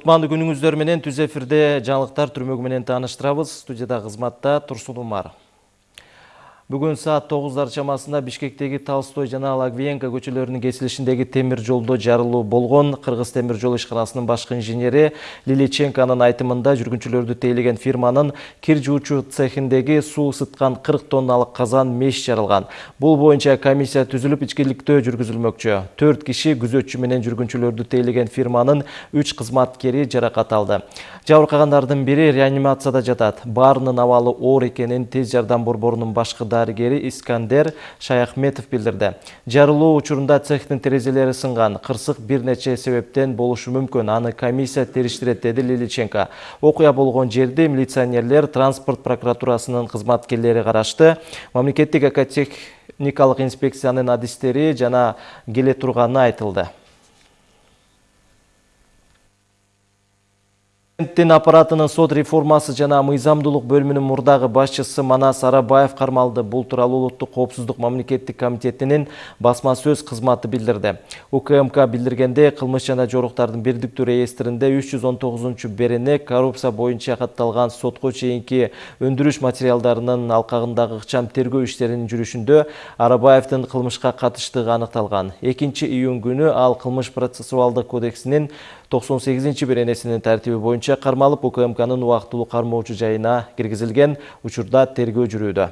Кутмандуу күнүңүздөр менен түз эфирде жаңылыктар түрмөгү менен тааныштырабыз. Студияда кызматта Турсун Умар. Бүгін саат 9-дар чамасында Бишкектеги Толстой жана Лагвиенко көчөлөрүнүн кесилишиндеги темир жолдо жарылуу болгон. Кыргыз темир жол ишканасынын башкы инженери Лиличенконун айтымында жүргүнчүлөрдү тейлеген фирманын кир жуучу цехиндеги суу ысыткан 40 тонналык казан меш жарылган. Бул боюнча комиссия түзүлүп ичкиликтөө жүргүзүлмөкчү. 4 киши күзөтчү менен жүргүнчүлөрдү тейлеген фирманын 3 кызматкери жаракат алды. Жабыркагандардын бири реанимацияда жатат. Баарынын абалы оор экенин тез жардам борборунун башкы дарыгери Искандер Шаяхметов билдирди. Жарылуу учурунда цехтин терезелери сынган. Кырсык бир нече себептен болушу мүмкүн. Аны комиссия териштирет деди Лиличенко. Окуя болгон жерди милиционерлер транспорт прокуратурасынын кызматкерлери карашты. Мамлекеттик экотехникалык инспекциянын адистери жана келе турганы айтылды. Президенттин аппаратынын сот реформасы жана мыйзамдуулук бөлүмүнүн мурдагы башчысы Манас Арабаев кармалды. Бул тууралуу Улуттук коопсуздук мамлекеттик комитетинин басма сөз кызматы билдирди. УКМК билдиргенде кылмыш жана жоруктардын бирдиктүү реестринде 319-берене коррупция боюнча катталган сотко чейинки өндүрүш материалдарынын алкагындагы ыкчам тергөө иштеринин жүрүшүндө Арабаевдин кылмышка катыштыгы аныкталган. 2-июнь күнү ал кылмыш процессуалдык кодексинин 98 беренесинин тартиби боюнча кармалып укмкнын убактылуу кармоочу жайына киргизилген учурда тергөө жүрүүдө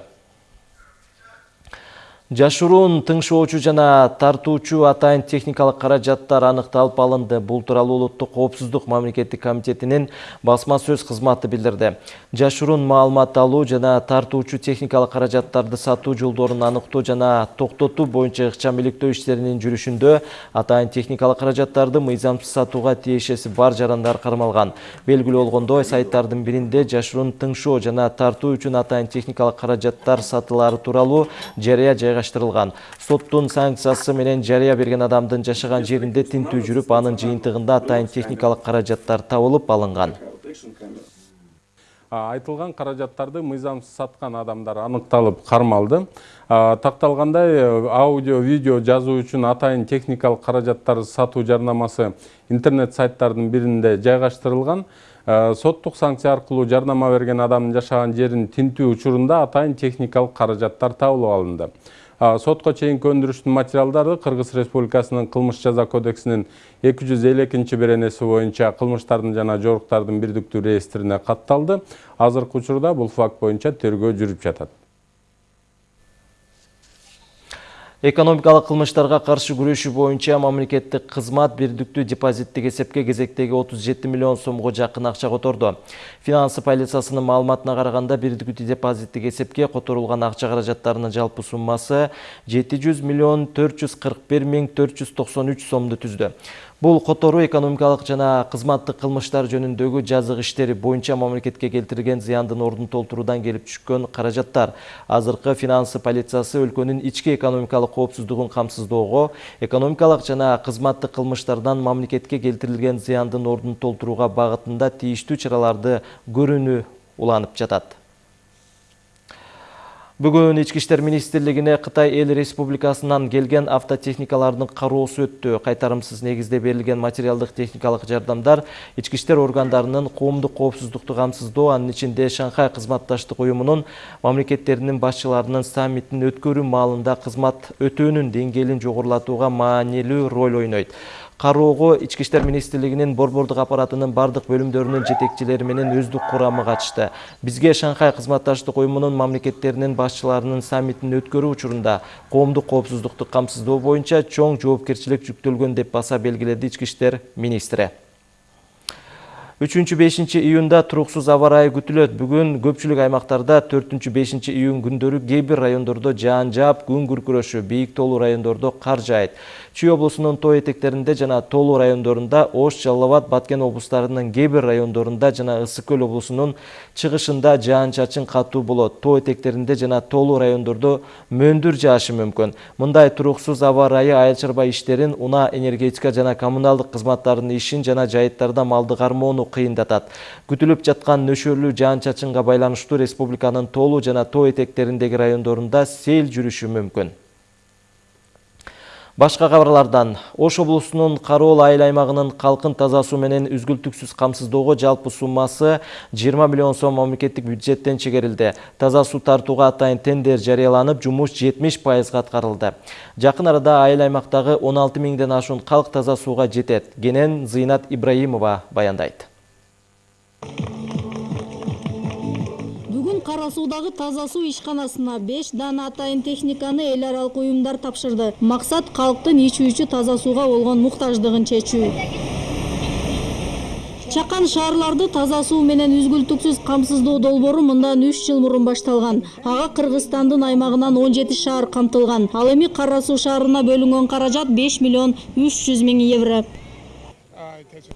Жашыруун тыңшоочу жана тартуучу атайын техникалык каражаттар аныкталып алынды. Бул тууралуу Улуттук коопсуздук мамлекеттик комитетинин басма сөз кызматы билдирди. Жашыруун маалымат алуу жана тартуучу техникалык каражаттарды сатуу жолдорун аныктоо жана токтотуу боюнча ыкчам иликтөө иштеринин жүрүшүндө атайын техникалык каражаттарды мыйзамсыз сатууга тиешеси бар жарандар кармалган. Белгилүү болгондой, сайттардын биринде жашыруун тыңшоо жана тартуу үчүн атайын техникалык каражаттар сатылары тууралуу жарыя жайгаштырылган соттун санкциясы менен жарыя берген адамдын жашаган жеринде тинтүү жүрүп анын жыйынтыгында атайын техникалык каражаттар табылып алынган. Айтылган каражаттарды мыйзамсыз саткан адамдар аныкталып кармалды. Такталгандай аудио видео жазуу үчүн атайын техникалык каражаттарды сатуу жарнамасы интернет сайттардын биринде жайгаштырылган. Соттук санкция аркылуу жарнама берген адамдын жашаган жерин тинтүү учурунда атайын техникалык каражаттар табылып алынды. Сотко чейинки өндүрүштүн материалдары кыргыз республикасынын кылмыш жаза кодексинин эки жүз элүү экинчи беренеси боюнча кылмыштардын жана жоруктардын бирдиктүү реестрине катталды азыркы учурда бул факт боюнча тергөө жүрүп жатат экономикалык кылмыштарга каршы күрөшүү боюнча мамлекеттик кызмат бирдиктүү депозиттик эсепке кезектеги 37 миллион сомго жакын акча которду финансы полициясынын маалыматына караганда бирдиктүү депозиттик эсепке которулган акча каражаттарынын жалпы суммасы 700 миллион 441 миң 493 сомду түздү Бул которуу экономикалык жана кызматтык кылмыштар жөнүндөгү жазык иштери боюнча мамлекетке келтирген зыяндын ордун толтуруудан келип түшкөн каражаттар. Азыркы финансы полициясы өлкөнүн ички экономикалык коопсуздугун камсыздоого, экономикалык жана кызматтык кылмыштардан мамлекетке келтирилген зыяндын ордун толтурууга багытында тийиштүү чараларды көрүүнү уланып жатат. Бүгін Ички иштер министрлигине Кытай эл республикасынан келген автотехникалардын кароосу өттү. Кайтарымсыз негизде берилген материалдык техникалык жардамдар ички иштер органдарынын коомдук коопсуздукту камсыздоо, анын ичинде Шанхай кызматташтык уюмунун мамлекеттеринин башчыларынын саммитин өткөрүү маалында кызмат өтөөнүн деңгээлин жогорулатууга маанилүү роль ойнойт кароого ички иштер министрлигинин борбордук аппаратынын бардык бөлүмдөрүнүн жетекчилери менен өздүк курамы катышты бизге шанхай кызматташтык уюмунун мамлекеттеринин башчыларынын саммитин өткөрүү учурунда коомдук коопсуздукту камсыздоо боюнча чоң жоопкерчилик жүктөлгөн деп баса белгиледи ички иштер министри 3-5 июнда туруксуз аба ырайы күтүлөт. Бүгүн көпчүлүк аймактарда 4-5 июнь күндөрү кээ бир райондордо жаан жаап, күн күркүрөшү, бийик тоолуу райондордо кар жаайт. Чүй облусунун тоо этектеринде жана тоолуу райондорунда, Ош, Жалал Абад, Баткен облустарынын кээ бир райондорунда жана Ысык көл облусунун чыгышында жаан чачын катуу болот. Тоо этектеринде жана тоолуу райондордо мөндүр жаашы мүмкүн. Мындай туруксуз аба ырайы айыл чарба иштерин, энергетика жана коммуналдык кызматтардын ишин жана жайыттарда малды кармоону кыйындатат күтүлүп жаткан нөшөрлүү жаан чачынга байланыштуу республиканын тоолуу жана тоо этектериндеги райондорунда сел жүрүшү мүмкүн Башка кабарлардан Ош облусунун Кароол айыл аймагынын калкын таза суу менен үзгүлтүксүз камсыздоого жалпы суммасы 20 миллион сом мамлекеттик бюджеттен чегерилди. Таза суу тартууга атайын тендер жарыяланып, жумуш 70% аткарылды. Жакын арада айыл аймактагы 16 миңден ашуун калк таза сууга жетет. Кенен Зыйнат Ибраимова баяндайт. Бүгүн Кара суудагы таза суу ишканасына 5 дана атайын техниканы эл аралык уюмдар тапшырды. Максат калктын ичүүчү таза сууга болгон муктаждыгын чечүү. Чакан шаарларды таза суу менен үзгүлтүксүз камсыздоо долбоору мындан 3 жыл мурун башталган. Ага Кыргызстандын аймагынан 17 шаар камтылган. Ал суу шаарына бөлүнгөн каражат 5 миллион 300 миң евро.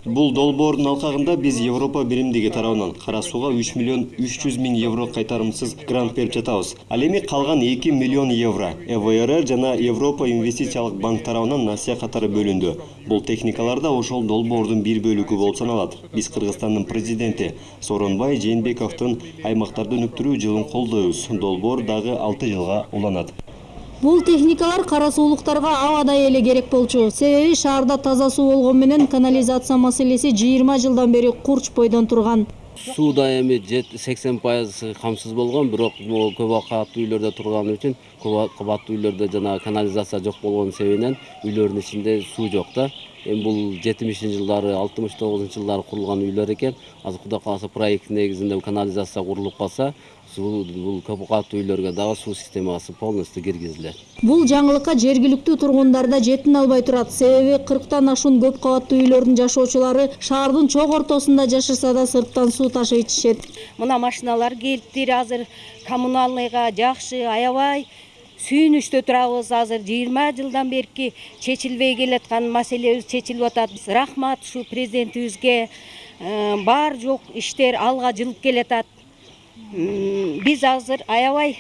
Бул долбоордун алкагында биз Европа биримдиги тарабынан кара сууга 3 миллион 300 миң евро кайтарымсыз грант берип жатабыз. Ал эми калган 2 миллион евро ЭВР жана Европа инвестициялык банк тарабынан насыя катары бөлүндү. Бул техникалар да ошол долбоордун бир бөлүгү болуп саналат. Биз Кыргызстандын президенти Сооронбай Жээнбековдун аймактарды өнүктүрүү жылын колдойбуз. Долбоор дагы 6 жылга уланат. Бул техникалар кара суулуктарга абадай керек болчу. Себеби шаарда таза суу менен канализация маселеси 20 жылдан бери курч бойдон турган. сууда эми сексен пайыз камсыз болгон бирок көп кабаттуу үйлөрдө турганы үчүн көп кабаттуу үйлөрдө канализация жок болгон себебинен үйлөрдүн ичинде суу жок эми бул жетимишинчи жылдары алтымыш тогузунчу жылдары курулган үйлөр экен азыр кудай кааласа проекттин негизинде канализация курулуп калса суу бул көп кабаттуу үйлөргө дагы суу системасы полностью киргизилет Бул жаңылыкка жергиликтүү тургундар да жетине албай турат. Себеби 40тан ашуун көп кабаттуу үйлөрдүн жашоочулары шаардын чок ортосунда жашаса да сырттан суу ташып ичишет. мына машиналар келиптир азыр коммуналныйга жакшы аябай сүйүнүчтө турабыз азыр жыйырма жылдан берки чечилбей келаткан маселебиз чечилип атат рахмат ушу президентибизге Э, бар жок иштер алга жылып келатат биз азыр аябай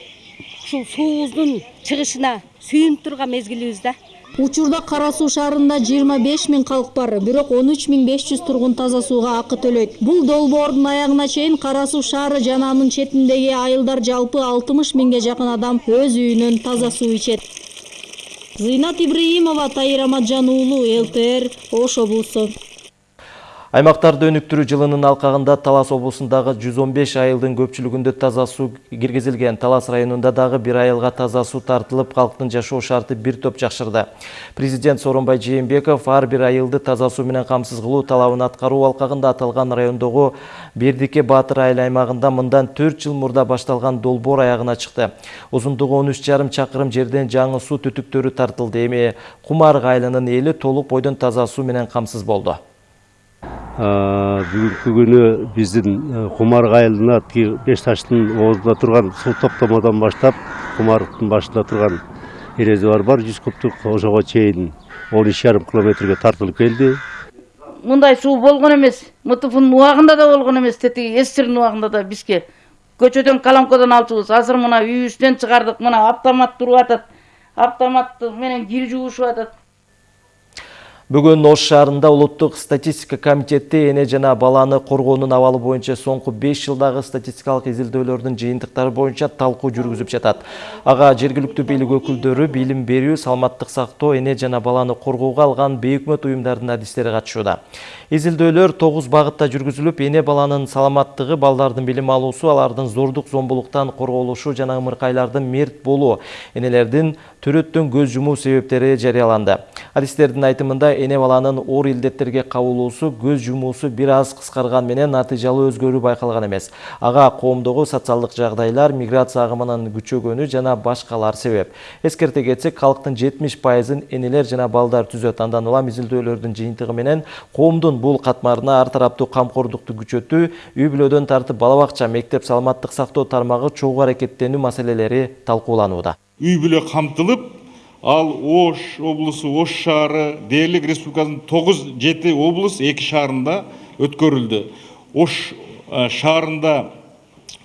ушул суубуздун чыгышына сүйүнүп турган мезгилибиз да. Учурда Кара суу шаарында 25 миң калк бар, бирок 13 миң 500 тургун таза сууга акы төлөйт. Бул долбоордун аягына чейин Кара суу шаары жана анын четиндеги айылдар жалпы 60 миңге жакын адам өз үйүнөн таза суу ичет. Зыйнат Ибраимова, Тайыр Амаджан уулу, ЛТР, Ош облусу. Аймактарды өнүктүрүү жылынын алкагында Талас облусундагы 115 айылдын көпчүлүгүндө таза суу киргизилген. Талас районунда дагы бир айылга таза суу тартылып, калктын жашоо шарты бир топ жакшырды. Президент Сооронбай Жээнбеков ар бир айылды таза суу менен камсыз кылуу талабын аткаруу алкагында аталган райондогу Бердике Баатыр айыл аймагында мындан 4 жыл мурда башталган долбоор аягына чыкты. Узундугу 13,5 чакырым жерден жаңы суу түтүктөрү тартылды. Эми Кумарг айылынын эли толук бойдон таза менен камсыз болду. Бүгүнкү күнү биздин кумарг айылына тиги беш таштын оозунда турган суу топтомодон баштап кумаргдын башында турган эрезебар бар жүз кубтук ошого чейин он үч жарым километрге тартылып келди. Мындай суу болгон эмес мтфнын убагында да болгон эмес тетиги сссрдин убагында да бизге. Көчөдөн колонкодон алчубуз азыр мына үйүбүздөн чыгардык мына автомат туруп атат автомат менен кир жуушуп атат Бүгүн Ош шаарында улуттук статистика комитети эне жана баланы коргоонун абалы боюнча соңку 5 жылдагы статистикалык изилдөөлөрдүн жыйынтыктары боюнча талкуу жүргүзүп жатат. Ага жергиликтүү бийлик өкүлдөрү, билим берүү, саламаттык сактоо, эне жана баланы коргоого алган бейөкмөт уюмдардын адистери катышууда. Изилдөөлөр 9 багытта жүргүзүлүп, эне баланын саламаттыгы, балдардын билим алуусу, алардын зордук зомбулуктан корголушу жана ымыркайлардын мерт болуу, энелердин төрөттөн көз жумуу себептери жарыяланды. Адистердин айтымында эне баланын оор илдеттерге кабылуусу, көз жумуусу бир аз кыскарган менен натыйжалуу өзгөрүү байкалган эмес. Ага коомдогу социалдык жагдайлар, миграция агымынын күчөгөнү жана башкалар себеп. Эскерте кетсек, калктын 70%ын энелер жана балдар түзөт. Андан улам изилдөөлөрдүн жыйынтыгы менен коомдун бул катмарына ар тараптуу камкордукту күчөтүү, үй бүлөдөн тартып бала бакча, мектеп, саламаттык сактоо тармагы чогуу аракеттенүү маселелери талкууланууда. үй бүлө камтылып ал ош облусу ош шаары дээрлик республикасынын тогуз жети облус эки шаарында өткөрүлдү ош шаарында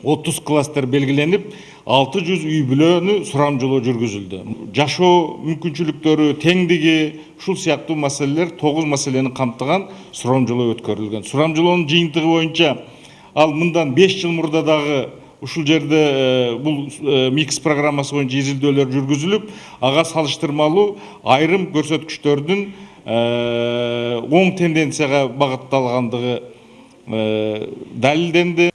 отуз кластер белгиленип алты жүз үй бүлөнү сурамжылоо жүргүзүлдү жашоо мүмкүнчүлүктөрү теңдиги ушул сыяктуу маселелер тогуз маселени камтыган сурамжылоо өткөрүлгөн сурамжылоонун жыйынтыгы боюнча ал мындан беш жыл мурда дагы ушул жерде бул микс программасы боюнча изилдөөлөр жүргүзүлүп ага салыштырмалуу айрым көрсөткүчтөрдүн оң тенденцияга багытталгандыгы далилденди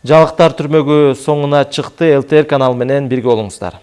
Жалыктар түрмөгү соңуна чыкты. ЛТР каналы менен бирге болуңуздар.